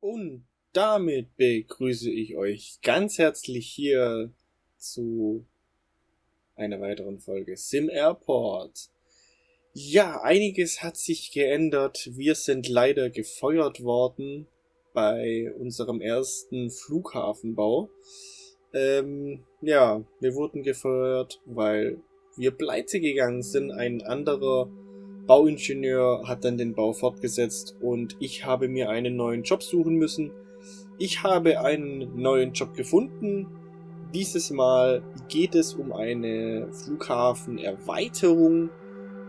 Und damit begrüße ich euch ganz herzlich hier zu einer weiteren Folge Sim Airport. Ja, einiges hat sich geändert. Wir sind leider gefeuert worden bei unserem ersten Flughafenbau. Ähm, ja, wir wurden gefeuert, weil wir pleite gegangen sind. Ein anderer Bauingenieur hat dann den Bau fortgesetzt und ich habe mir einen neuen Job suchen müssen. Ich habe einen neuen Job gefunden. Dieses Mal geht es um eine Flughafenerweiterung.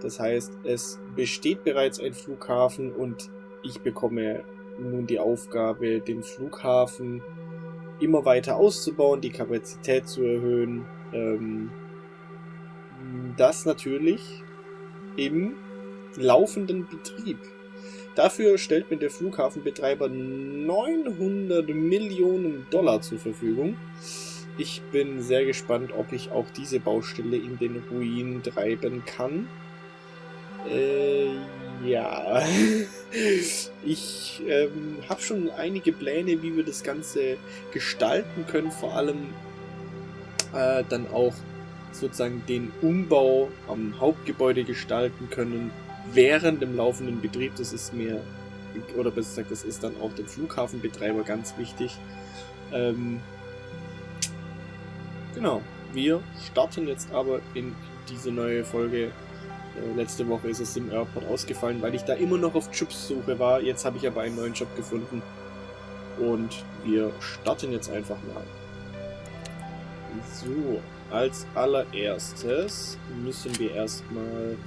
Das heißt, es besteht bereits ein Flughafen und ich bekomme nun die Aufgabe, den Flughafen immer weiter auszubauen, die Kapazität zu erhöhen. Ähm, das natürlich im laufenden Betrieb. Dafür stellt mir der Flughafenbetreiber 900 Millionen Dollar zur Verfügung. Ich bin sehr gespannt, ob ich auch diese Baustelle in den Ruin treiben kann. Äh, ja. ich ähm, habe schon einige Pläne, wie wir das Ganze gestalten können. Vor allem äh, dann auch sozusagen den Umbau am Hauptgebäude gestalten können während dem laufenden Betrieb. Das ist mir, oder besser gesagt, das ist dann auch dem Flughafenbetreiber ganz wichtig. Ähm, genau, wir starten jetzt aber in diese neue Folge. Äh, letzte Woche ist es im Airport ausgefallen, weil ich da immer noch auf Jobsuche war. Jetzt habe ich aber einen neuen Job gefunden. Und wir starten jetzt einfach mal. So, als allererstes müssen wir erstmal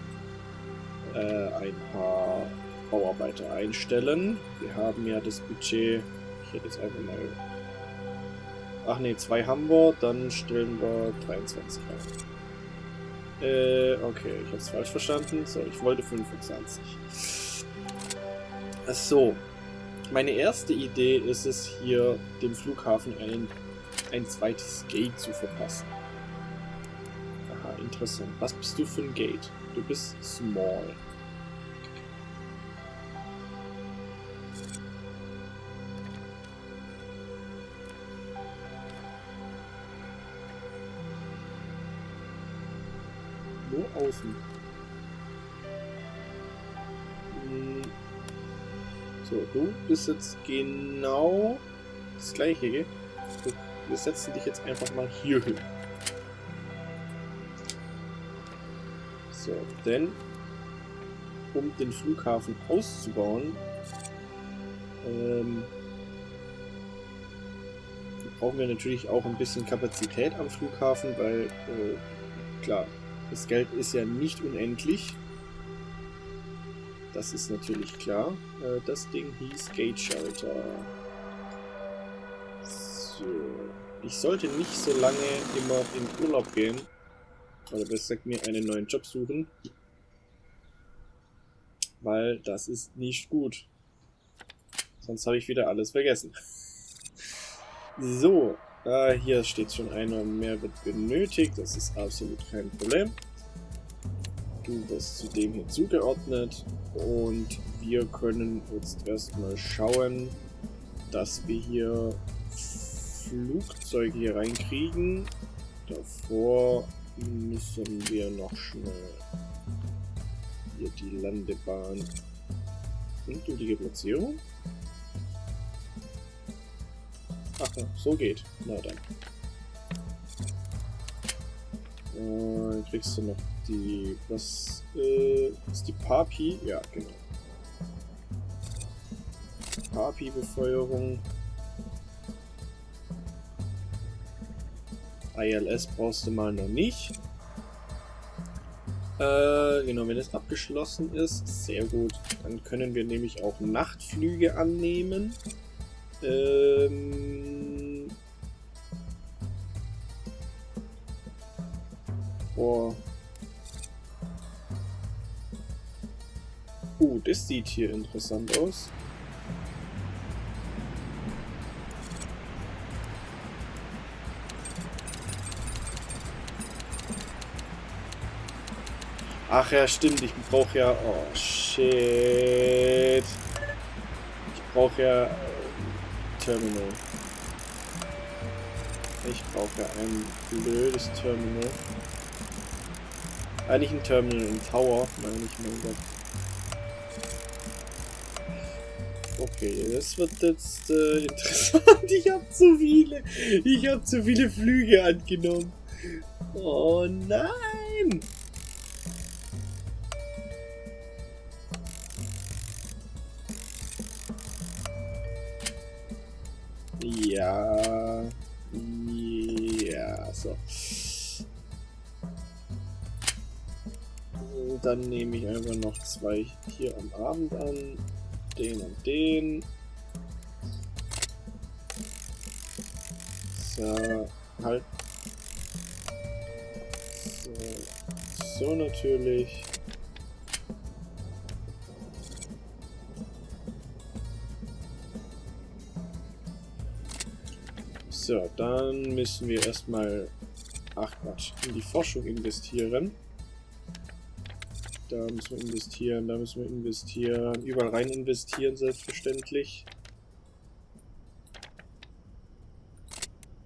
äh, ein paar Bauarbeiter einstellen. Wir haben ja das Budget, ich hätte jetzt einfach mal... Ach ne, zwei haben wir, dann stellen wir 23 rein. Äh, okay, ich habe es falsch verstanden. So, ich wollte 25. So, meine erste Idee ist es hier, dem Flughafen ein, ein zweites Gate zu verpassen. Aha, interessant. Was bist du für ein Gate? Du bist small. Außen. Hm. So, du bist jetzt genau das gleiche, gell? Wir setzen dich jetzt einfach mal hier hin. So, denn um den Flughafen auszubauen, ähm, brauchen wir natürlich auch ein bisschen Kapazität am Flughafen, weil, äh, klar, das Geld ist ja nicht unendlich. Das ist natürlich klar. Äh, das Ding hieß Gate Shelter. So. Ich sollte nicht so lange immer in Urlaub gehen, oder besser gesagt mir einen neuen Job suchen. Weil das ist nicht gut. Sonst habe ich wieder alles vergessen. So, äh, hier steht schon einer mehr wird benötigt. Das ist absolut kein Problem. Du wirst zu dem hier zugeordnet. Und wir können jetzt erstmal schauen, dass wir hier Flugzeuge hier reinkriegen. Davor müssen wir noch schnell hier die Landebahn und die Platzierung. Ach so geht. Na dann. Äh, kriegst du noch die... Was äh, ist die Papi? Ja, genau. Papi-Befeuerung. ILS brauchst du mal noch nicht. Äh, genau, wenn es abgeschlossen ist, sehr gut. Dann können wir nämlich auch Nachtflüge annehmen. Ähm... Boah. Uh, das sieht hier interessant aus. Ach ja, stimmt, ich brauche ja... Oh, shit. Ich brauche ja... Terminal. Ich brauche ein blödes Terminal. Eigentlich ein Terminal, ein Tower, meine ich, mein Gott. Okay, das wird jetzt äh, interessant. Ich habe zu viele. Ich habe zu viele Flüge angenommen. Oh nein! Ja. Ja, so. Dann nehme ich einfach noch zwei hier am Abend an. Den und den. So, halt. So, so natürlich. So, dann müssen wir erstmal, ach Quatsch, in die Forschung investieren. Da müssen wir investieren, da müssen wir investieren, überall rein investieren, selbstverständlich.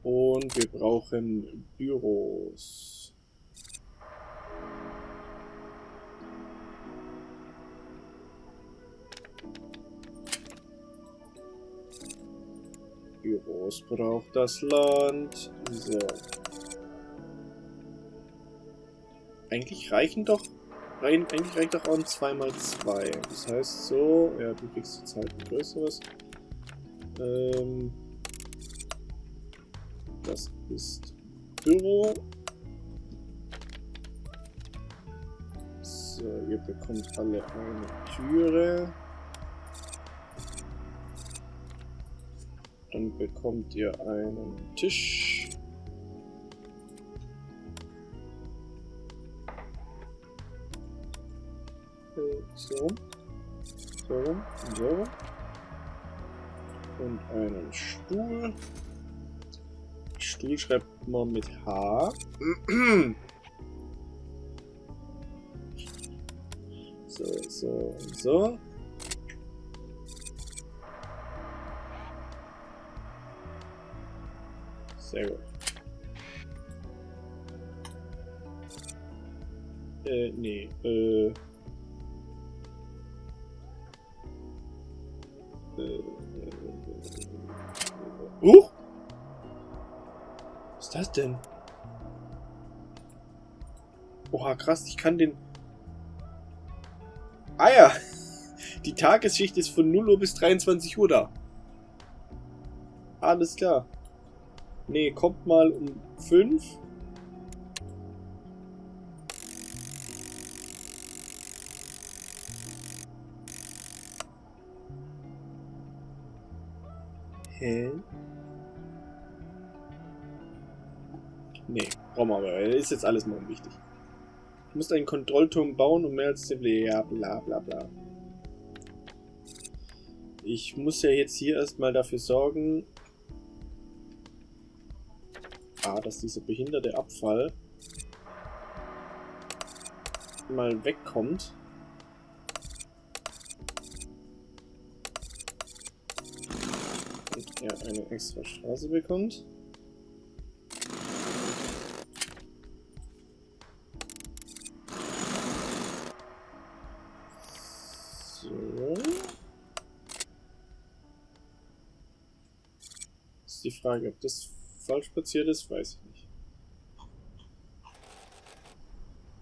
Und wir brauchen Büros. Büros braucht das Land. So. Eigentlich reichen doch... Eigentlich reicht doch auch ein 2x2. Das heißt so... Ja, du kriegst jetzt halt ein größeres. Ähm, das ist Büro. So, ihr bekommt alle eine Türe. Bekommt ihr einen Tisch. So. So. So. Und einen Stuhl. Stuhl schreibt man mit H. So, so, so. Sehr gut. Äh, nee, äh. Äh. Uh! Was ist das denn? Oha, krass, ich kann den... Ah ja! Die Tagesschicht ist von 0 Uhr bis 23 Uhr da. Alles klar. Nee, kommt mal um 5. Hä? Nee, brauchen wir aber. Ist jetzt alles mal unwichtig. Du musst einen Kontrollturm bauen und mehr als... Ja, bla bla bla. Ich muss ja jetzt hier erstmal dafür sorgen, A, dass dieser behinderte Abfall mal wegkommt. Und er eine extra Straße bekommt. Die Frage, ob das falsch platziert ist, weiß ich nicht.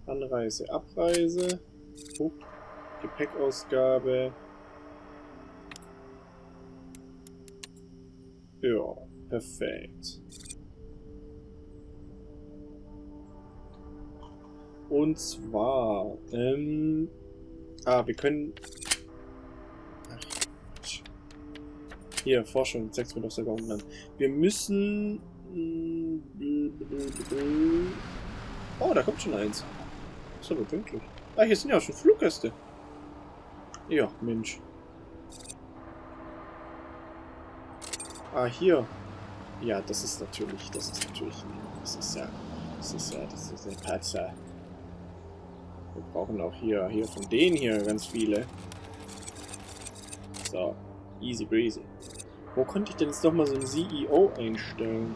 Anreise, Abreise. Oh, Gepäckausgabe. Ja, perfekt. Und zwar, ähm, ah, wir können, ach, hier, Forschung, zeigt mir doch sogar unten an. Wir müssen Oh, da kommt schon eins. Ist aber pünktlich. Ah, hier sind ja auch schon Fluggäste. Ja, Mensch. Ah, hier. Ja, das ist natürlich, das ist natürlich, das ist ja, das ist ja, das ist ein Patzer. Wir brauchen auch hier, hier von denen hier ganz viele. So, easy breezy. Wo konnte ich denn jetzt nochmal so ein CEO einstellen?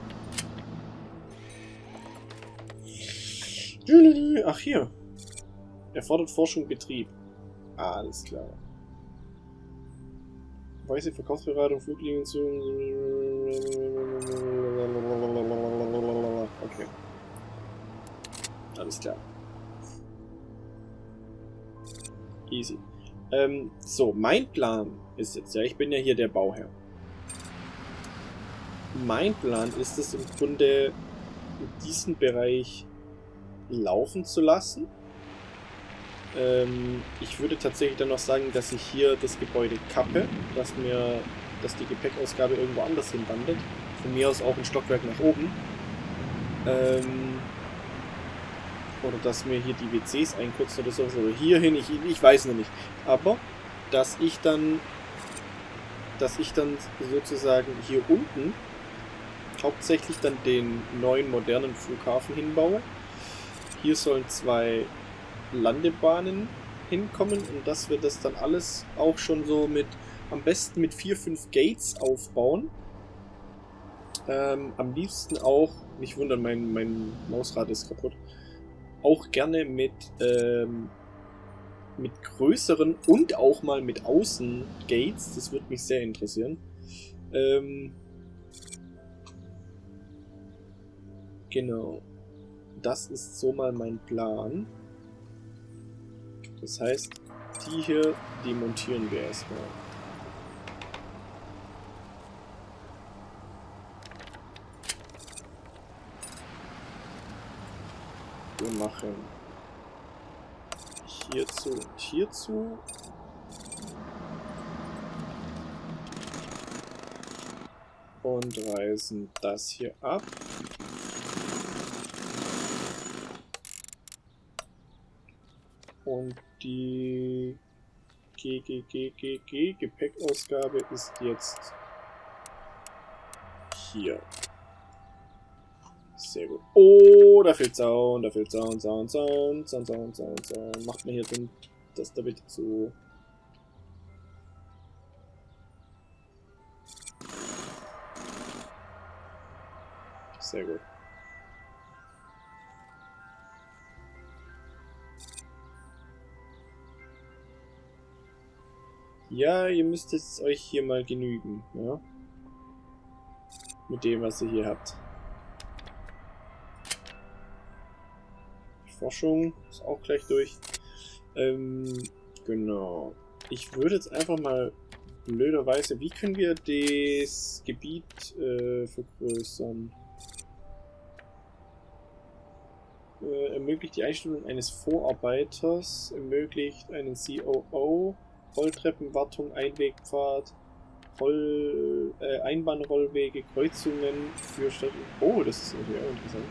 Ach, hier. Erfordert Forschung Betrieb. Alles klar. Weiße Verkaufsberatung, Fluglinien zu... Okay. Alles klar. Easy. Ähm, so, mein Plan ist jetzt, ja, ich bin ja hier der Bauherr. Mein Plan ist es im Grunde, diesen Bereich laufen zu lassen. Ähm, ich würde tatsächlich dann noch sagen, dass ich hier das Gebäude kappe, dass mir, dass die Gepäckausgabe irgendwo anders hinwandert. Von mir aus auch ein Stockwerk nach oben. Ähm, oder dass mir hier die WCs einkürzen oder sowas. Oder hierhin, ich, ich weiß noch nicht. Aber, dass ich dann, dass ich dann sozusagen hier unten hauptsächlich dann den neuen modernen Flughafen hinbaue. Hier sollen zwei Landebahnen hinkommen und dass wir das dann alles auch schon so mit, am besten mit vier, fünf Gates aufbauen. Ähm, am liebsten auch, nicht wundern, mein, mein Mausrad ist kaputt, auch gerne mit, ähm, mit größeren und auch mal mit Außengates. Das würde mich sehr interessieren. Ähm, genau. Das ist so mal mein Plan. Das heißt, die hier, die montieren wir erstmal. Wir machen hierzu und hierzu. Und reißen das hier ab. Und die GGGGG Gepäckausgabe ist jetzt hier. Sehr gut. Oh, da fehlt Sound, da fehlt Sound, Sound, Sound, Sound, Sound, Sound, Sound. Macht mir hier den, das da bitte zu. Sehr gut. Ja, ihr müsst es euch hier mal genügen, ja? Mit dem, was ihr hier habt. Forschung ist auch gleich durch. Ähm, genau. Ich würde jetzt einfach mal blöderweise, wie können wir das Gebiet äh, vergrößern? Äh, ermöglicht die Einstellung eines Vorarbeiters, ermöglicht einen COO, Rolltreppenwartung, Einwegpfad, Roll, äh, Einbahnrollwege, Kreuzungen für Stadt. Oh, das ist natürlich auch interessant.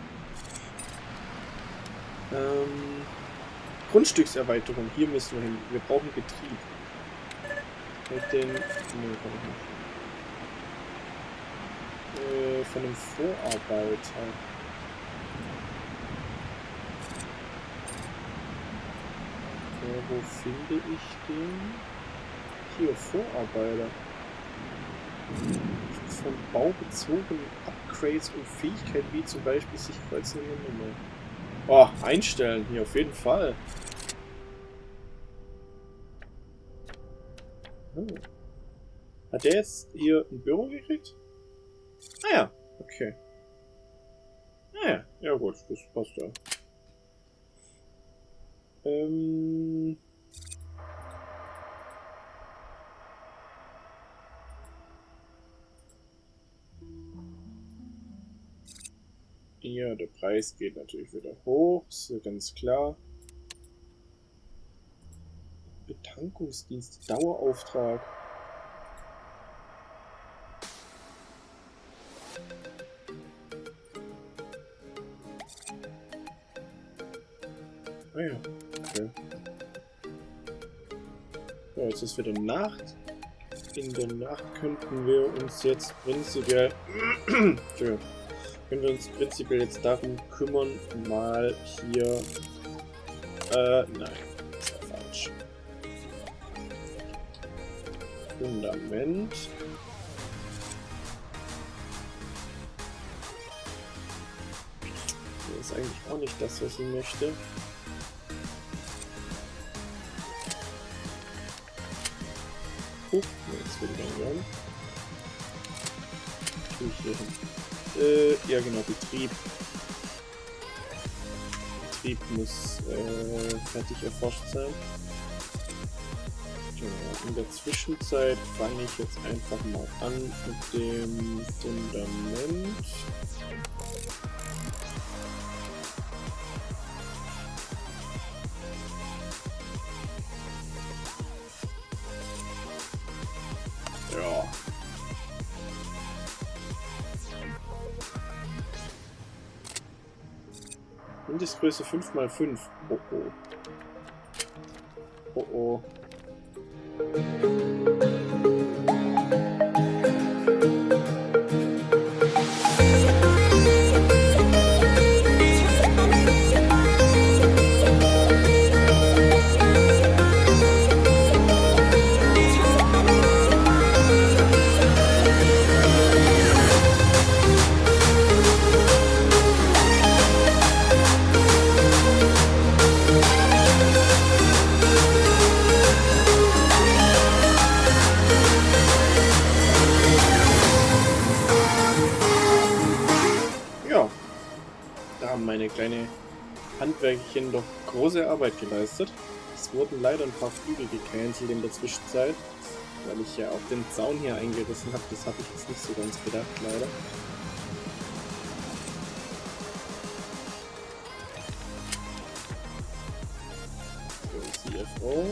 Ähm, Grundstückserweiterung, hier müssen wir hin. Wir brauchen Betrieb. Mit den. Ne, kann ich nicht. Äh, von einem Vorarbeiter. Ja, wo finde ich den? Hier, Vorarbeiter. Von baubezogenen Upgrades und Fähigkeiten wie zum Beispiel sich kreuzende Nummer. Oh, einstellen hier auf jeden Fall. Hm. Hat der jetzt hier ein Büro gekriegt? Ah ja, okay. Ah ja, ja gut, das passt ja. Ähm... Ja, der Preis geht natürlich wieder hoch, ist ja ganz klar. Betankungsdienst, Dauerauftrag. Ah ja, okay. So, jetzt ist wieder Nacht. In der Nacht könnten wir uns jetzt prinzipiell... Entschuldigung können wir uns prinzipiell jetzt darum kümmern, mal hier... Äh, nein, das war falsch. Fundament. Das ist eigentlich auch nicht das, was ich möchte. Huch, jetzt bin ich dann gern. Ich will hier hin. Äh, ja genau, Betrieb. Betrieb muss äh, fertig erforscht sein. Genau, in der Zwischenzeit fange ich jetzt einfach mal an mit dem Fundament. Mindestgröße 5x5. Oh oh. Oh oh. Kleine Handwerkchen doch große Arbeit geleistet. Es wurden leider ein paar Flügel gecancelt in der Zwischenzeit, weil ich ja auch den Zaun hier eingerissen habe. Das habe ich jetzt nicht so ganz gedacht, leider. So, CFO.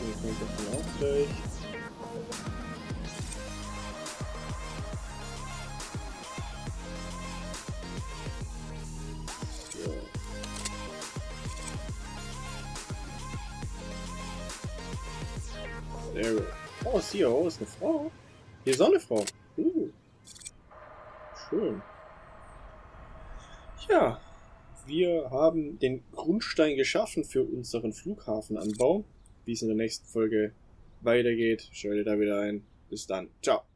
Hier kommt davon auch gleich. Sehr Oh, CEO ist eine Frau. Hier ist auch eine Frau. Uh. Schön. Ja, wir haben den Grundstein geschaffen für unseren Flughafenanbau. Wie es in der nächsten Folge weitergeht, schaltet da wieder ein. Bis dann. Ciao.